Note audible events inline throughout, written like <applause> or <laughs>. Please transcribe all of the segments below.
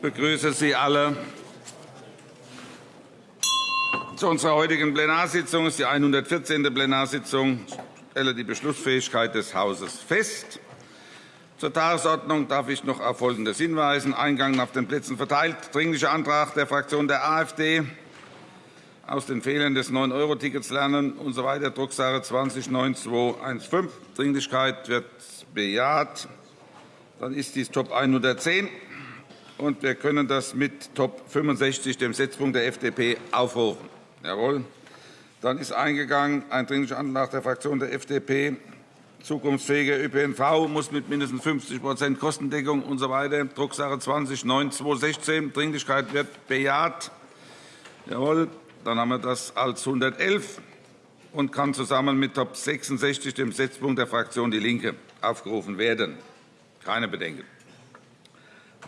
begrüße Sie alle zu unserer heutigen Plenarsitzung. Es ist die 114. Plenarsitzung. Ich stelle die Beschlussfähigkeit des Hauses fest. Zur Tagesordnung darf ich noch auf Folgendes hinweisen. Eingang auf den Plätzen verteilt. Dringlicher Antrag der Fraktion der AfD aus den Fehlern des 9-Euro-Tickets lernen usw. So Drucksache 20-9215. Dringlichkeit wird bejaht. Dann ist dies Top 110 und wir können das mit Top 65, dem Setzpunkt der FDP, aufrufen. Jawohl. Dann ist eingegangen ein Dringlicher Antrag der Fraktion der FDP. Zukunftsfähiger ÖPNV muss mit mindestens 50% Kostendeckung usw. So Drucksache 20-9216. Dringlichkeit wird bejaht. Jawohl. Dann haben wir das als 111 und kann zusammen mit Top 66, dem Setzpunkt der Fraktion DIE LINKE, aufgerufen werden. Keine Bedenken.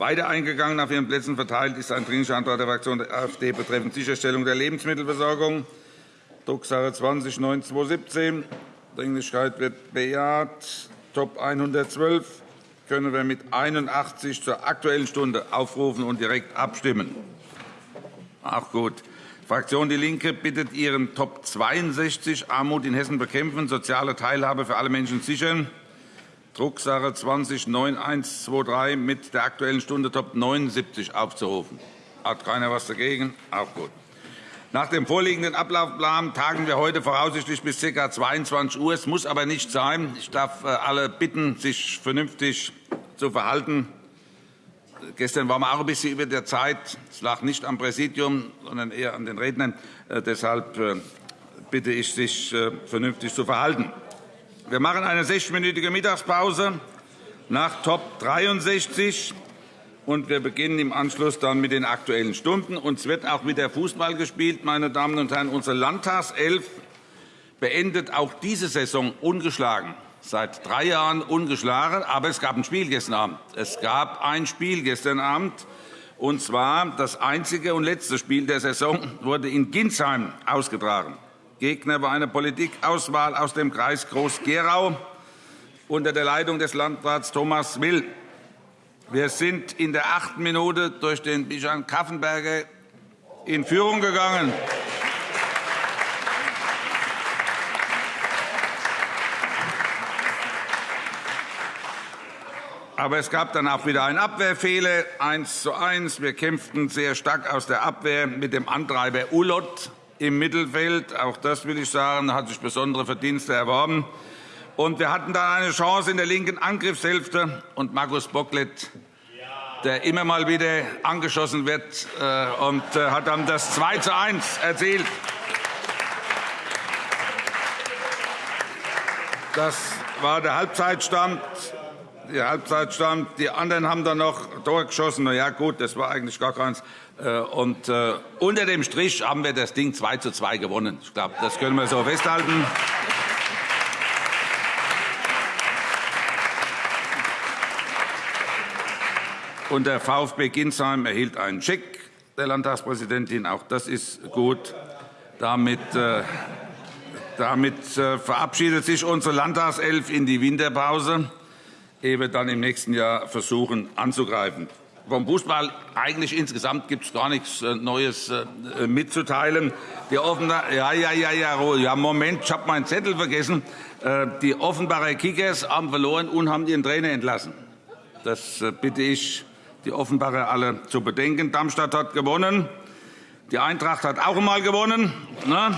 Weiter eingegangen auf Ihren Plätzen verteilt ist ein Dringlicher Antrag der Fraktion der AfD betreffend Sicherstellung der Lebensmittelversorgung, Drucksache 20-9217. Dringlichkeit wird bejaht. Top 112 können wir mit 81 zur Aktuellen Stunde aufrufen und direkt abstimmen. Auch gut. Fraktion DIE LINKE bittet Ihren Top 62 Armut in Hessen bekämpfen, soziale Teilhabe für alle Menschen sichern Drucksache 20-9123 mit der Aktuellen Stunde Top 79 aufzurufen. Hat keiner etwas dagegen? Auch gut. Nach dem vorliegenden Ablaufplan tagen wir heute voraussichtlich bis ca. 22 Uhr. Es muss aber nicht sein. Ich darf äh, alle bitten, sich vernünftig zu verhalten. Gestern waren wir auch ein bisschen über der Zeit. Es lag nicht am Präsidium, sondern eher an den Rednern. Äh, deshalb äh, bitte ich, sich vernünftig zu verhalten. Wir machen eine sechsminütige Mittagspause nach Top 63 und wir beginnen im Anschluss dann mit den Aktuellen Stunden. Uns wird auch wieder Fußball gespielt, meine Damen und Herren. Unsere Landtagself beendet auch diese Saison ungeschlagen. Seit drei Jahren ungeschlagen. Aber es gab ein Spiel gestern Abend. Es gab ein Spiel gestern Abend. Und zwar das einzige und letzte Spiel der Saison wurde in Ginsheim ausgetragen. Gegner war eine Politikauswahl aus dem Kreis Groß-Gerau unter der Leitung des Landrats Thomas Will. Wir sind in der achten Minute durch den Bijan Kaffenberger in Führung gegangen. Aber es gab dann auch wieder einen Abwehrfehler, 1 zu 1. Wir kämpften sehr stark aus der Abwehr mit dem Antreiber Ulot im Mittelfeld. Auch das will ich sagen, hat sich besondere Verdienste erworben. Und wir hatten dann eine Chance in der linken Angriffshälfte. Und Markus Bocklet, der immer mal wieder angeschossen wird, äh, und äh, hat dann das 2 zu 1 erzielt. Das war der Halbzeitstand. Der Halbzeitstand. Die anderen haben dann noch Tor geschossen. Na ja, gut, das war eigentlich gar keins. Äh, und äh, unter dem Strich haben wir das Ding 2 zu 2 gewonnen. Ich glaube, das können wir so festhalten. Und der VfB Ginsheim erhielt einen Scheck der Landtagspräsidentin. Auch das ist gut. Damit, äh, damit verabschiedet sich unsere Landtagself in die Winterpause, wir dann im nächsten Jahr versuchen anzugreifen. Vom Fußball eigentlich insgesamt gibt es gar nichts äh, Neues äh, mitzuteilen. Die Offenbar ja, ja, ja, ja, ja, Moment, ich habe meinen Zettel vergessen. Äh, die Offenbarer Kickers haben verloren und haben ihren Trainer entlassen. Das bitte ich, die Offenbarer alle zu bedenken. Darmstadt hat gewonnen. Die Eintracht hat auch einmal gewonnen. Ne?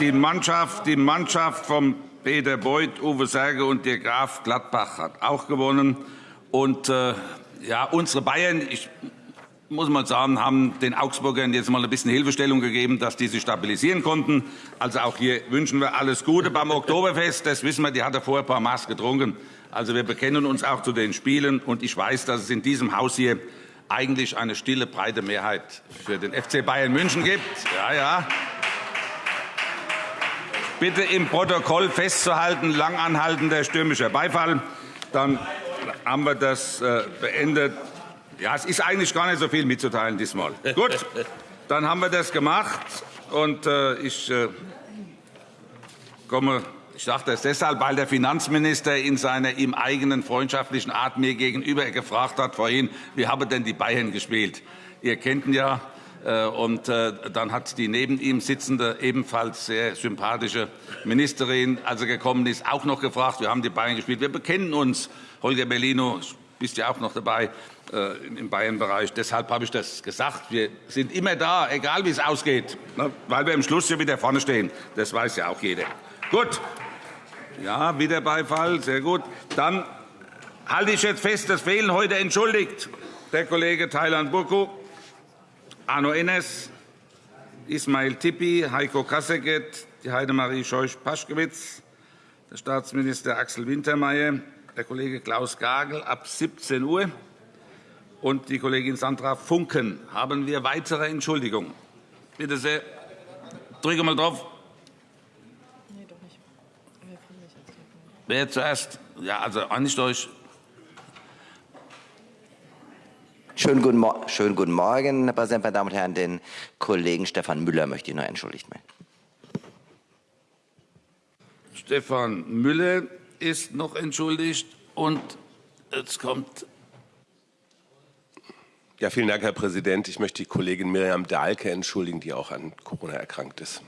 Die Mannschaft, die Mannschaft vom Peter Beuth, Uwe Serge und der Graf Gladbach hat auch gewonnen. Und, äh, ja, unsere Bayern, ich muss mal sagen, haben den Augsburgern jetzt mal ein bisschen Hilfestellung gegeben, dass die sich stabilisieren konnten. Also auch hier wünschen wir alles Gute beim Oktoberfest. Das wissen wir, die hat er vorher ein paar Maß getrunken. Also wir bekennen uns auch zu den Spielen. Und ich weiß, dass es in diesem Haus hier eigentlich eine stille, breite Mehrheit für den FC Bayern München gibt. Ja, ja bitte im Protokoll festzuhalten, langanhaltender stürmischer Beifall. Dann haben wir das äh, beendet. Ja, es ist eigentlich gar nicht so viel mitzuteilen diesmal. Gut, <laughs> dann haben wir das gemacht und äh, ich äh, komme Ich sage das deshalb, weil der Finanzminister in seiner ihm eigenen freundschaftlichen Art mir gegenüber gefragt hat vorhin, wie haben denn die Bayern gespielt? Ihr kennt ihn ja. Äh, und äh, dann hat die neben ihm sitzende, ebenfalls sehr sympathische Ministerin, als er gekommen ist, auch noch gefragt, wir haben die Bayern gespielt. Wir bekennen uns, Holger Bellino, bist ja auch noch dabei äh, im Bayern-Bereich. Deshalb habe ich das gesagt. Wir sind immer da, egal wie es ausgeht, ne, weil wir im Schluss ja wieder vorne stehen. Das weiß ja auch jeder. Gut. Ja, wieder Beifall. Sehr gut. Dann halte ich jetzt fest, es fehlen heute entschuldigt der Kollege Thailand Burku, Arno Enes, Ismail Tippi, Heiko Kasseget, die Heidemarie Scheuch-Paschkewitz, der Staatsminister Axel Wintermeyer, der Kollege Klaus Gagel ab 17 Uhr und die Kollegin Sandra Funken. Haben wir weitere Entschuldigungen? Bitte sehr. Drücke mal drauf. Nee, doch nicht. Wer zuerst? Ja, also eigentlich durch. Schönen guten, Schönen guten Morgen, Herr Präsident, meine Damen und Herren. Den Kollegen Stefan Müller möchte ich noch entschuldigt melden. Stefan Müller ist noch entschuldigt. Und jetzt kommt ja, vielen Dank, Herr Präsident. Ich möchte die Kollegin Miriam Dahlke entschuldigen, die auch an Corona erkrankt ist.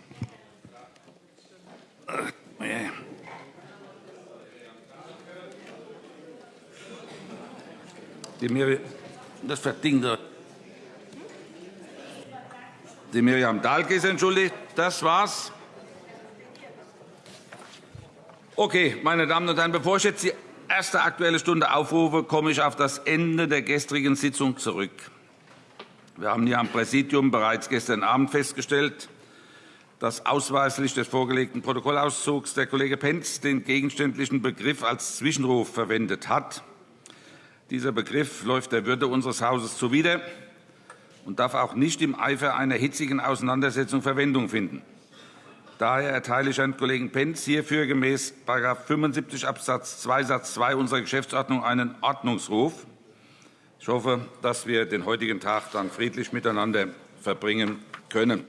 Die Miriam, das verdient Die Miriam Dahlke entschuldigt. Das war's. Okay, meine Damen und Herren, bevor ich jetzt die erste Aktuelle Stunde aufrufe, komme ich auf das Ende der gestrigen Sitzung zurück. Wir haben hier am Präsidium bereits gestern Abend festgestellt, dass ausweislich des vorgelegten Protokollauszugs der Kollege Pentz den gegenständlichen Begriff als Zwischenruf verwendet hat. Dieser Begriff läuft der Würde unseres Hauses zuwider und darf auch nicht im Eifer einer hitzigen Auseinandersetzung Verwendung finden. Daher erteile ich Herrn Kollegen Pentz hierfür gemäß § 75 Abs. 2 Satz 2 unserer Geschäftsordnung einen Ordnungsruf. Ich hoffe, dass wir den heutigen Tag dann friedlich miteinander verbringen können.